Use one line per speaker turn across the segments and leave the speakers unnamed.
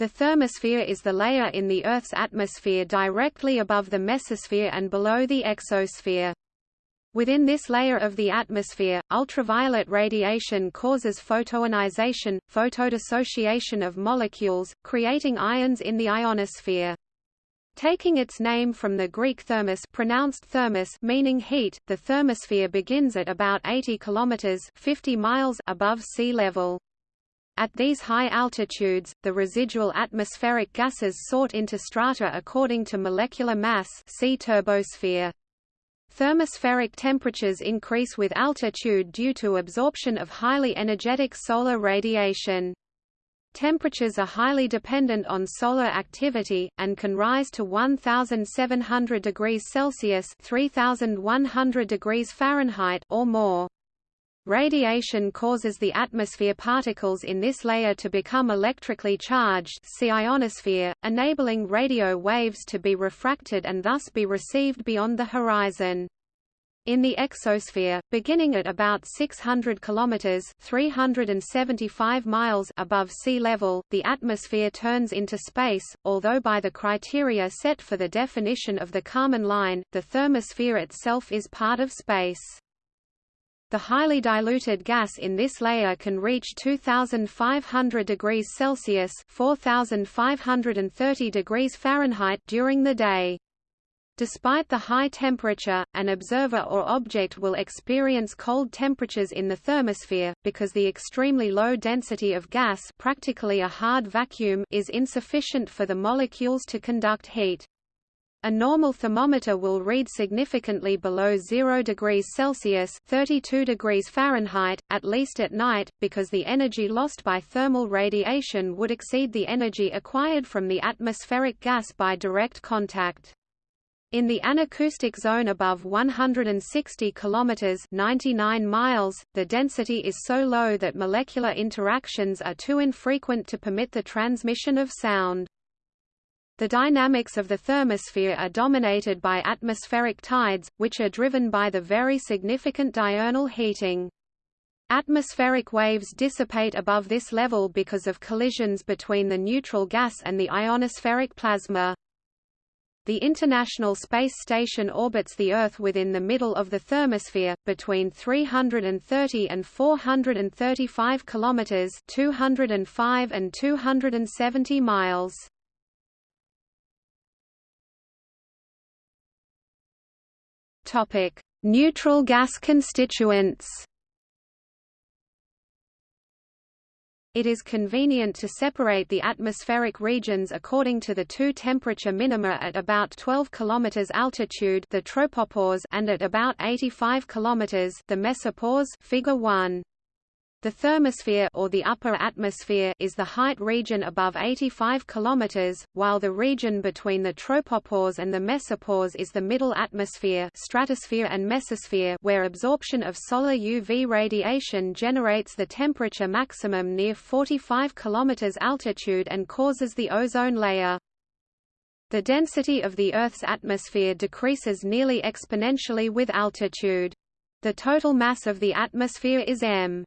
The thermosphere is the layer in the Earth's atmosphere directly above the mesosphere and below the exosphere. Within this layer of the atmosphere, ultraviolet radiation causes photoionization, photodissociation of molecules, creating ions in the ionosphere. Taking its name from the Greek thermos pronounced thermos meaning heat, the thermosphere begins at about 80 kilometers 50 miles above sea level. At these high altitudes, the residual atmospheric gases sort into strata according to molecular mass see turbosphere. Thermospheric temperatures increase with altitude due to absorption of highly energetic solar radiation. Temperatures are highly dependent on solar activity, and can rise to 1,700 degrees Celsius 3,100 degrees Fahrenheit or more. Radiation causes the atmosphere particles in this layer to become electrically charged see ionosphere, enabling radio waves to be refracted and thus be received beyond the horizon. In the exosphere, beginning at about 600 kilometers (375 miles) above sea level, the atmosphere turns into space, although by the criteria set for the definition of the Kármán line, the thermosphere itself is part of space. The highly diluted gas in this layer can reach 2500 degrees Celsius (4530 degrees Fahrenheit) during the day. Despite the high temperature, an observer or object will experience cold temperatures in the thermosphere, because the extremely low density of gas practically a hard vacuum is insufficient for the molecules to conduct heat. A normal thermometer will read significantly below 0 degrees Celsius 32 degrees Fahrenheit, at least at night, because the energy lost by thermal radiation would exceed the energy acquired from the atmospheric gas by direct contact. In the anacoustic zone above 160 km 99 miles, the density is so low that molecular interactions are too infrequent to permit the transmission of sound. The dynamics of the thermosphere are dominated by atmospheric tides, which are driven by the very significant diurnal heating. Atmospheric waves dissipate above this level because of collisions between the neutral gas and the ionospheric plasma. The International Space Station orbits the Earth within the middle of the thermosphere, between 330 and 435 kilometers (205 and 270 miles). Topic: Neutral gas constituents. It is convenient to separate the atmospheric regions according to the two temperature minima at about 12 km altitude the tropopause and at about 85 km the mesopause figure 1. The thermosphere or the upper atmosphere is the height region above 85 km, while the region between the tropopause and the mesopause is the middle atmosphere stratosphere and mesosphere where absorption of solar UV radiation generates the temperature maximum near 45 km altitude and causes the ozone layer. The density of the Earth's atmosphere decreases nearly exponentially with altitude. The total mass of the atmosphere is m.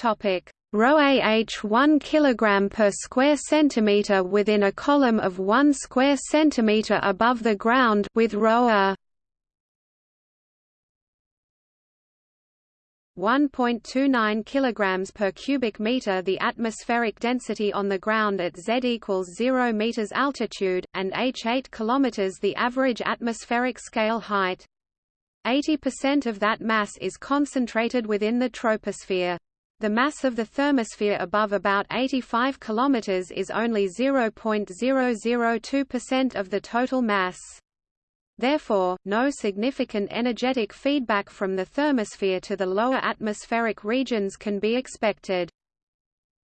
Topic: ρAh 1 kg per square centimeter within a column of 1 square centimeter above the ground with ρa 1.29 kg per cubic meter the atmospheric density on the ground at Z equals 0 meters altitude, and h 8 km the average atmospheric scale height. 80% of that mass is concentrated within the troposphere. The mass of the thermosphere above about 85 km is only 0.002% of the total mass. Therefore, no significant energetic feedback from the thermosphere to the lower atmospheric regions can be expected.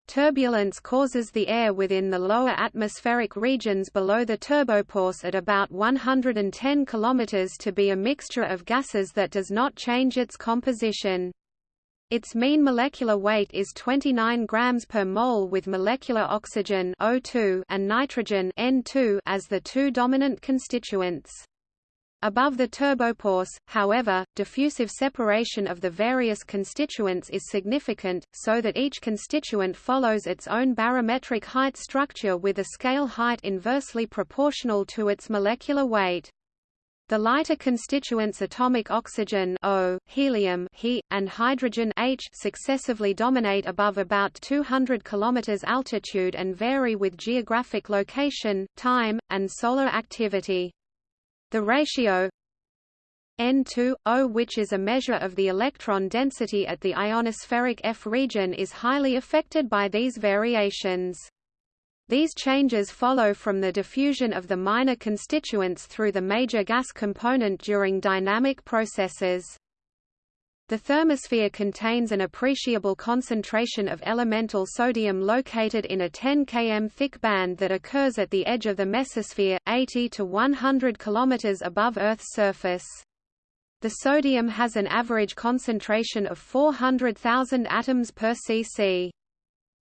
Turbulence causes the air within the lower atmospheric regions below the turbopause at about 110 km to be a mixture of gases that does not change its composition. Its mean molecular weight is 29 grams per mole with molecular oxygen O2 and nitrogen N2 as the two dominant constituents. Above the turbopause, however, diffusive separation of the various constituents is significant, so that each constituent follows its own barometric height structure with a scale height inversely proportional to its molecular weight. The lighter constituents atomic oxygen O, helium He, and hydrogen H successively dominate above about 200 km altitude and vary with geographic location, time, and solar activity. The ratio N2O which is a measure of the electron density at the ionospheric F region is highly affected by these variations. These changes follow from the diffusion of the minor constituents through the major gas component during dynamic processes. The thermosphere contains an appreciable concentration of elemental sodium located in a 10 km thick band that occurs at the edge of the mesosphere, 80 to 100 km above Earth's surface. The sodium has an average concentration of 400,000 atoms per cc.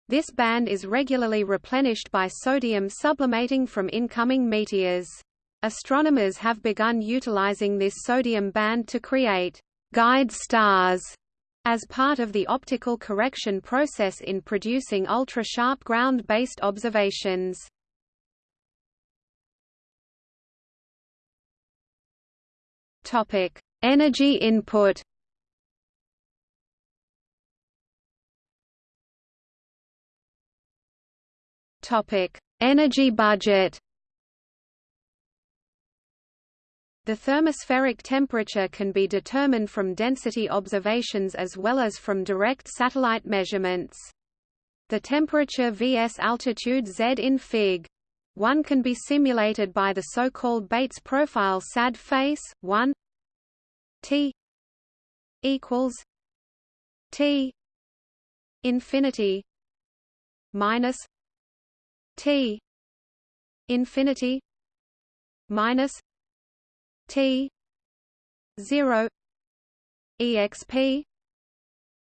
This band is regularly replenished by sodium sublimating from incoming meteors. Astronomers have begun utilizing this sodium band to create guide stars as part of the optical correction process in producing ultra-sharp ground-based observations. Topic: Energy input. Topic: Energy budget. The thermospheric temperature can be determined from density observations as well as from direct satellite measurements. The temperature vs altitude Z in Fig. 1 can be simulated by the so-called Bates profile SAD face 1 T equals T infinity minus T infinity minus T zero exp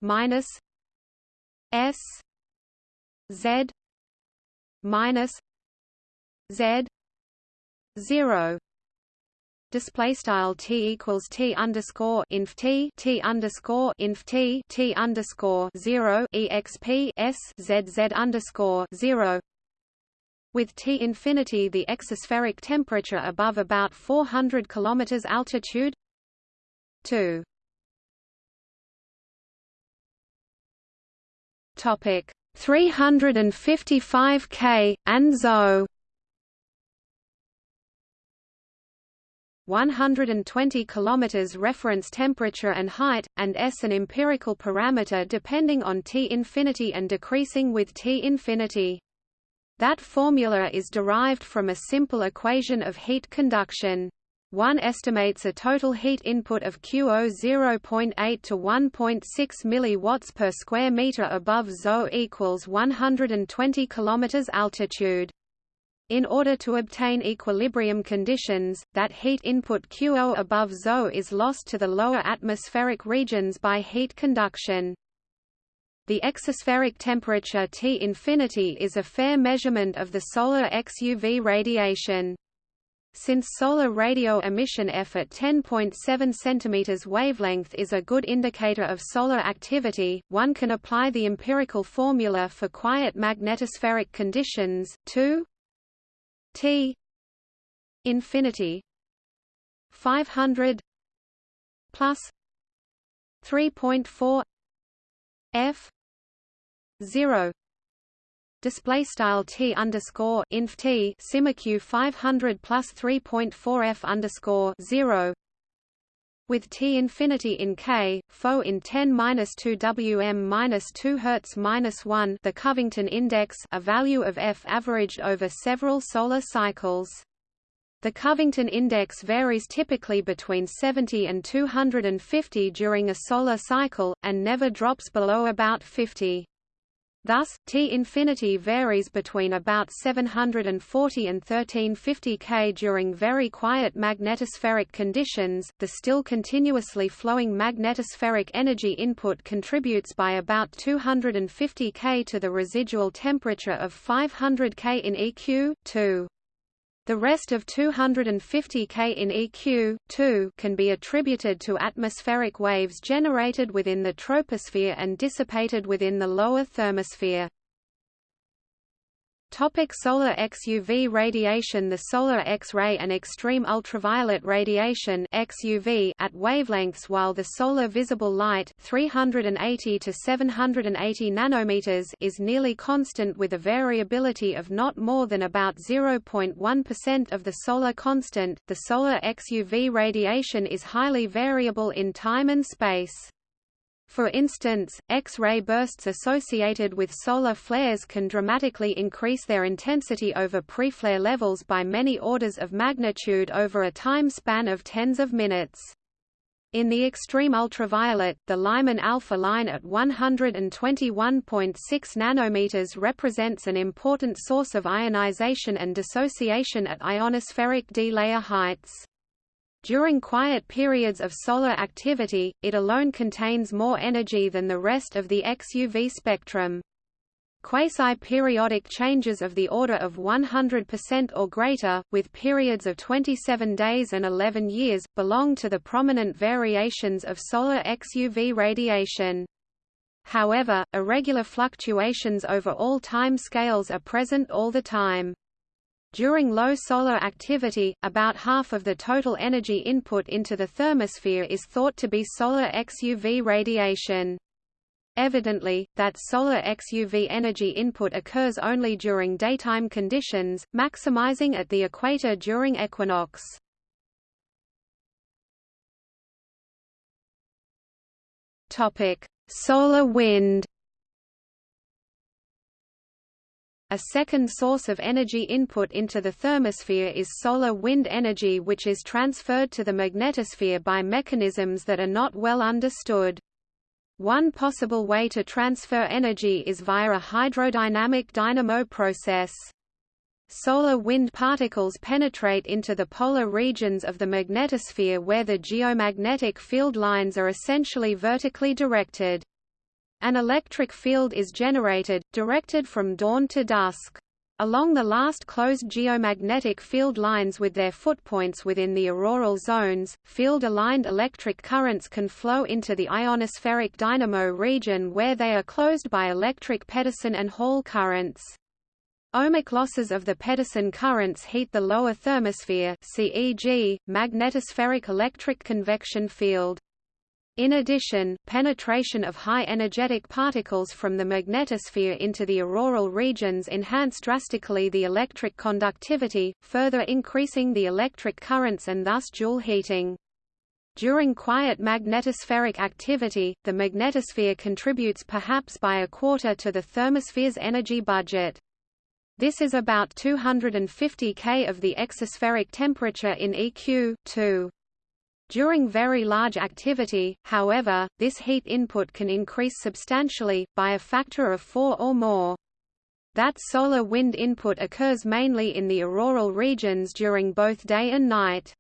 minus S Z minus Z zero. Display style t equals t underscore inf t t underscore inf t t underscore zero exp s z z underscore zero with T infinity the exospheric temperature above about 400 km altitude. 2 Topic 355 K and ZO 120 km reference temperature and height, and S an empirical parameter depending on T infinity and decreasing with T infinity. That formula is derived from a simple equation of heat conduction. One estimates a total heat input of QO 0.8 to 1.6 mW per square meter above ZO equals 120 km altitude. In order to obtain equilibrium conditions, that heat input QO above ZO is lost to the lower atmospheric regions by heat conduction. The exospheric temperature T infinity is a fair measurement of the solar XUV radiation. Since solar radio emission F at 10.7 cm wavelength is a good indicator of solar activity, one can apply the empirical formula for quiet magnetospheric conditions, 2 T infinity 500 plus 3.4 F zero display style t underscore inf t simaq 500 plus 3.4 f underscore zero with t infinity in k, pho in 10 minus 2 wm minus 2 hertz minus 1, the Covington index, a value of f averaged over several solar cycles. The Covington index varies typically between 70 and 250 during a solar cycle, and never drops below about 50. Thus, T infinity varies between about 740 and 1350 K during very quiet magnetospheric conditions. The still continuously flowing magnetospheric energy input contributes by about 250 K to the residual temperature of 500 K in EQ. 2. The rest of 250 K in EQ 2 can be attributed to atmospheric waves generated within the troposphere and dissipated within the lower thermosphere. Topic solar XUV radiation The solar X-ray and extreme ultraviolet radiation XUV at wavelengths while the solar visible light 380 to 780 nanometers is nearly constant with a variability of not more than about 0.1% of the solar constant. The solar XUV radiation is highly variable in time and space. For instance, X-ray bursts associated with solar flares can dramatically increase their intensity over pre-flare levels by many orders of magnitude over a time span of tens of minutes. In the extreme ultraviolet, the Lyman alpha line at 121.6 nanometers represents an important source of ionization and dissociation at ionospheric D-layer heights. During quiet periods of solar activity, it alone contains more energy than the rest of the XUV spectrum. Quasi-periodic changes of the order of 100% or greater, with periods of 27 days and 11 years, belong to the prominent variations of solar XUV radiation. However, irregular fluctuations over all time scales are present all the time. During low solar activity, about half of the total energy input into the thermosphere is thought to be solar XUV radiation. Evidently, that solar XUV energy input occurs only during daytime conditions, maximizing at the equator during equinox. Solar wind A second source of energy input into the thermosphere is solar wind energy which is transferred to the magnetosphere by mechanisms that are not well understood. One possible way to transfer energy is via a hydrodynamic dynamo process. Solar wind particles penetrate into the polar regions of the magnetosphere where the geomagnetic field lines are essentially vertically directed. An electric field is generated, directed from dawn to dusk. Along the last closed geomagnetic field lines with their footpoints within the auroral zones, field-aligned electric currents can flow into the ionospheric dynamo region where they are closed by electric Pedersen and Hall currents. Ohmic losses of the Pedersen currents heat the lower thermosphere CEG, magnetospheric electric convection field. In addition, penetration of high-energetic particles from the magnetosphere into the auroral regions enhance drastically the electric conductivity, further increasing the electric currents and thus Joule heating. During quiet magnetospheric activity, the magnetosphere contributes perhaps by a quarter to the thermosphere's energy budget. This is about 250 K of the exospheric temperature in EQ 2. During very large activity, however, this heat input can increase substantially, by a factor of 4 or more. That solar wind input occurs mainly in the auroral regions during both day and night.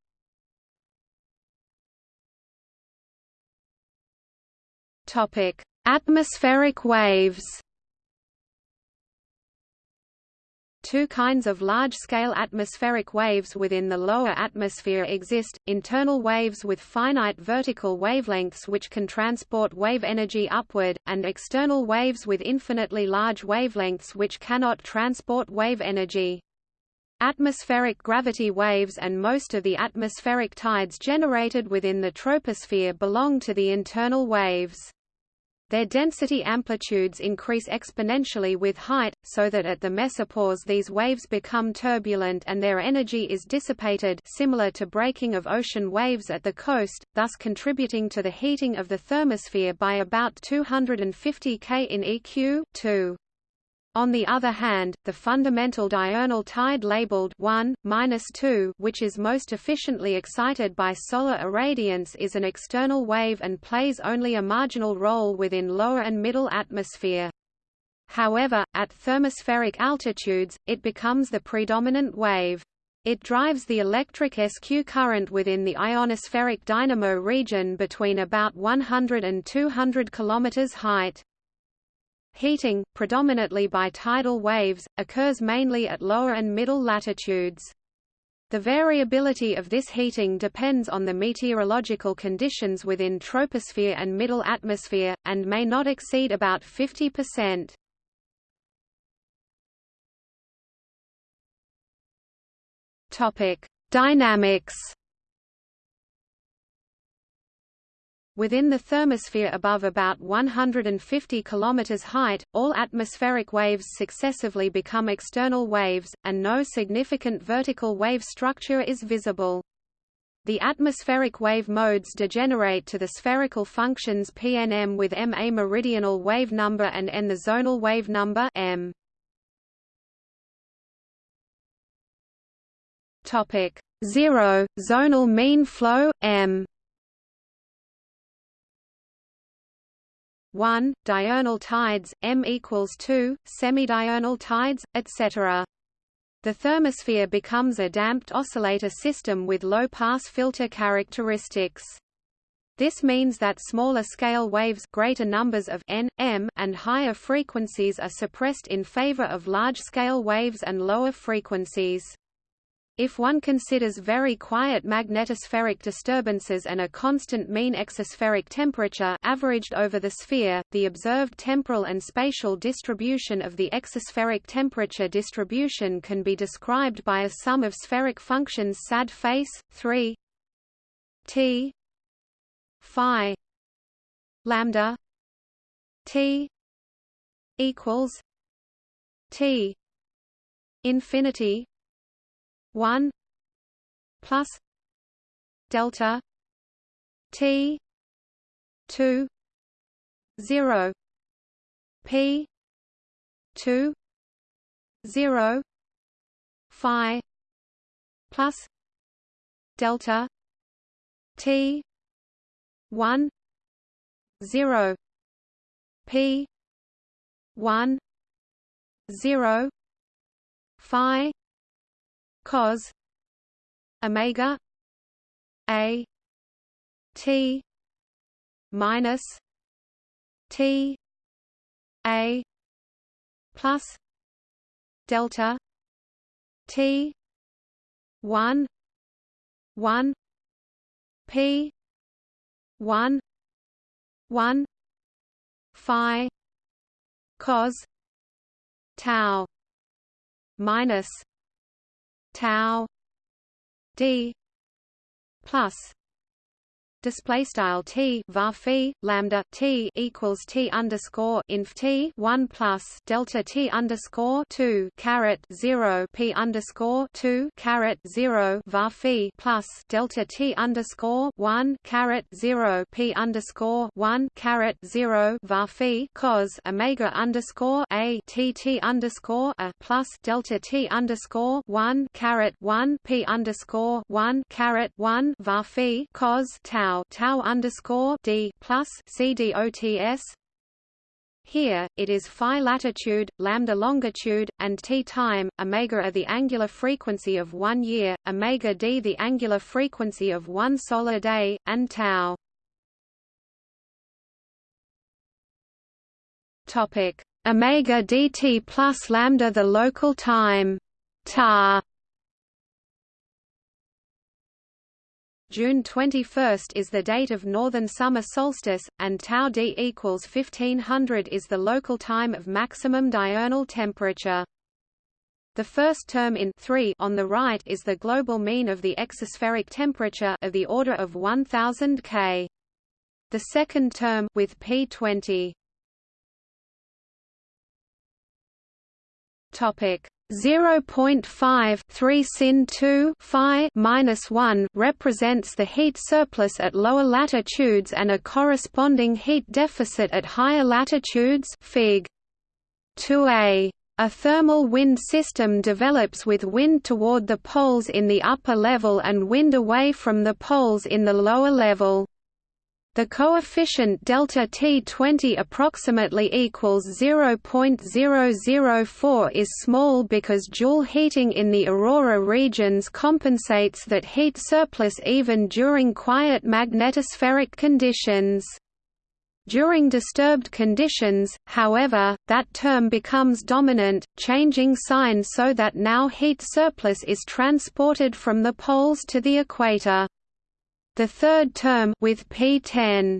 Atmospheric waves Two kinds of large-scale atmospheric waves within the lower atmosphere exist, internal waves with finite vertical wavelengths which can transport wave energy upward, and external waves with infinitely large wavelengths which cannot transport wave energy. Atmospheric gravity waves and most of the atmospheric tides generated within the troposphere belong to the internal waves. Their density amplitudes increase exponentially with height, so that at the mesopause these waves become turbulent and their energy is dissipated similar to breaking of ocean waves at the coast, thus contributing to the heating of the thermosphere by about 250 K in EQ 2. On the other hand, the fundamental diurnal tide labeled 1, 2 which is most efficiently excited by solar irradiance is an external wave and plays only a marginal role within lower and middle atmosphere. However, at thermospheric altitudes, it becomes the predominant wave. It drives the electric SQ current within the ionospheric dynamo region between about 100 and 200 km height. Heating, predominantly by tidal waves, occurs mainly at lower and middle latitudes. The variability of this heating depends on the meteorological conditions within troposphere and middle atmosphere, and may not exceed about 50%. Topic: Dynamics. Within the thermosphere above about 150 km height, all atmospheric waves successively become external waves, and no significant vertical wave structure is visible. The atmospheric wave modes degenerate to the spherical functions PNM with m a meridional wave number and n the zonal wave number m. Topic 0 zonal mean flow m 1 diurnal tides m equals 2 semidiurnal tides etc the thermosphere becomes a damped oscillator system with low pass filter characteristics this means that smaller scale waves greater numbers of n, m, and higher frequencies are suppressed in favor of large-scale waves and lower frequencies. If one considers very quiet magnetospheric disturbances and a constant mean exospheric temperature averaged over the sphere, the observed temporal and spatial distribution of the exospheric temperature distribution can be described by a sum of spheric functions sad face 3 t phi lambda t equals t infinity 1 plus delta t 2 0 p 2 0 phi plus delta t 1 0 p 1 0 phi cos omega a t minus t a plus delta t 1 1 p 1 1 phi cos tau minus tau d plus display style t var phi lambda t equals t underscore inf t one plus delta t underscore two caret zero p underscore two caret zero var phi plus delta t underscore one caret zero p underscore one caret zero var phi cos omega underscore a t t underscore a plus delta t underscore one caret one p underscore one caret one var phi cos tau tau tau underscore d plus cdots. Here, it is phi latitude, lambda longitude, and t time. Omega are the angular frequency of one year, omega d the angular frequency of one solar day, and tau. Topic: Omega dt plus lambda the local time. Ta June 21 is the date of northern summer solstice, and tau d equals 1500 is the local time of maximum diurnal temperature. The first term in 3 on the right is the global mean of the exospheric temperature of the order of 1000 K. The second term with P20 Topic 0.5 3 sin 2 phi minus 1 represents the heat surplus at lower latitudes and a corresponding heat deficit at higher latitudes Fig. 2a. A thermal wind system develops with wind toward the poles in the upper level and wind away from the poles in the lower level. The coefficient delta T20 approximately equals 0.004 is small because Joule heating in the aurora regions compensates that heat surplus even during quiet magnetospheric conditions. During disturbed conditions, however, that term becomes dominant, changing sign so that now heat surplus is transported from the poles to the equator. The third term with P10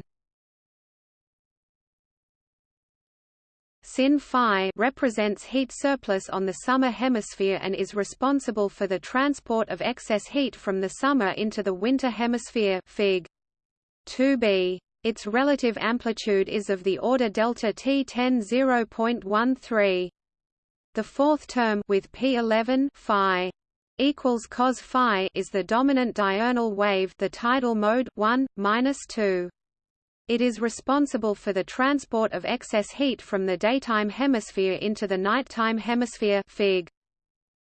Sin phi represents heat surplus on the summer hemisphere and is responsible for the transport of excess heat from the summer into the winter hemisphere Fig. 2b. Its relative amplitude is of the order delta T 10 0.13. The fourth term with P11 phi equals cos phi is the dominant diurnal wave the tidal mode 1 minus 2 it is responsible for the transport of excess heat from the daytime hemisphere into the nighttime hemisphere Fig.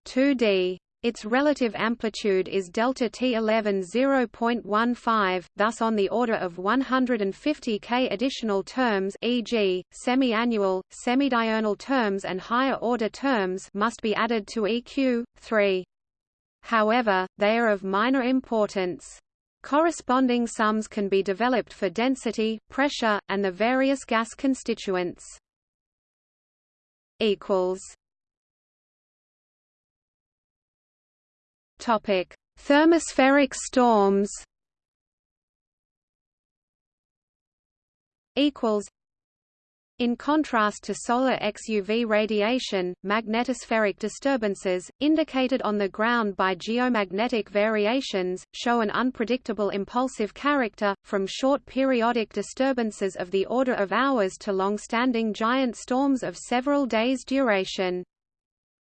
2d its relative amplitude is delta T11 0.15, thus on the order of 150 K additional terms e.g., semi-annual, semidiurnal terms and higher order terms must be added to EQ 3. However, they are of minor importance. Corresponding sums can be developed for density, pressure, and the various gas constituents. equals Topic: Thermospheric storms. Equals. In contrast to solar XUV radiation, magnetospheric disturbances, indicated on the ground by geomagnetic variations, show an unpredictable impulsive character, from short periodic disturbances of the order of hours to long-standing giant storms of several days' duration.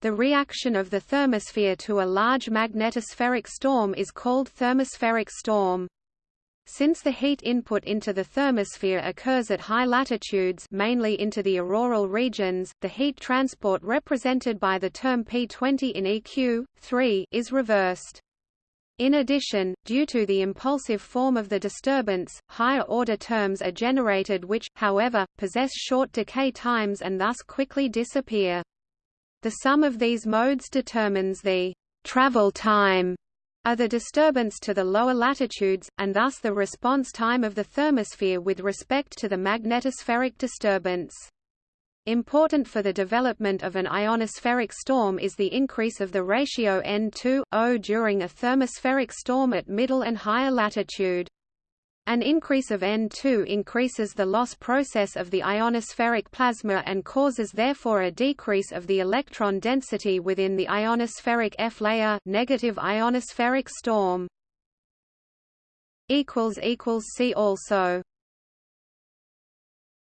The reaction of the thermosphere to a large magnetospheric storm is called thermospheric storm. Since the heat input into the thermosphere occurs at high latitudes mainly into the auroral regions, the heat transport represented by the term P20 in EQ 3 is reversed. In addition, due to the impulsive form of the disturbance, higher-order terms are generated which, however, possess short decay times and thus quickly disappear. The sum of these modes determines the travel time of the disturbance to the lower latitudes, and thus the response time of the thermosphere with respect to the magnetospheric disturbance. Important for the development of an ionospheric storm is the increase of the ratio N2O during a thermospheric storm at middle and higher latitude. An increase of N2 increases the loss process of the ionospheric plasma and causes therefore a decrease of the electron density within the ionospheric F layer negative ionospheric storm. See also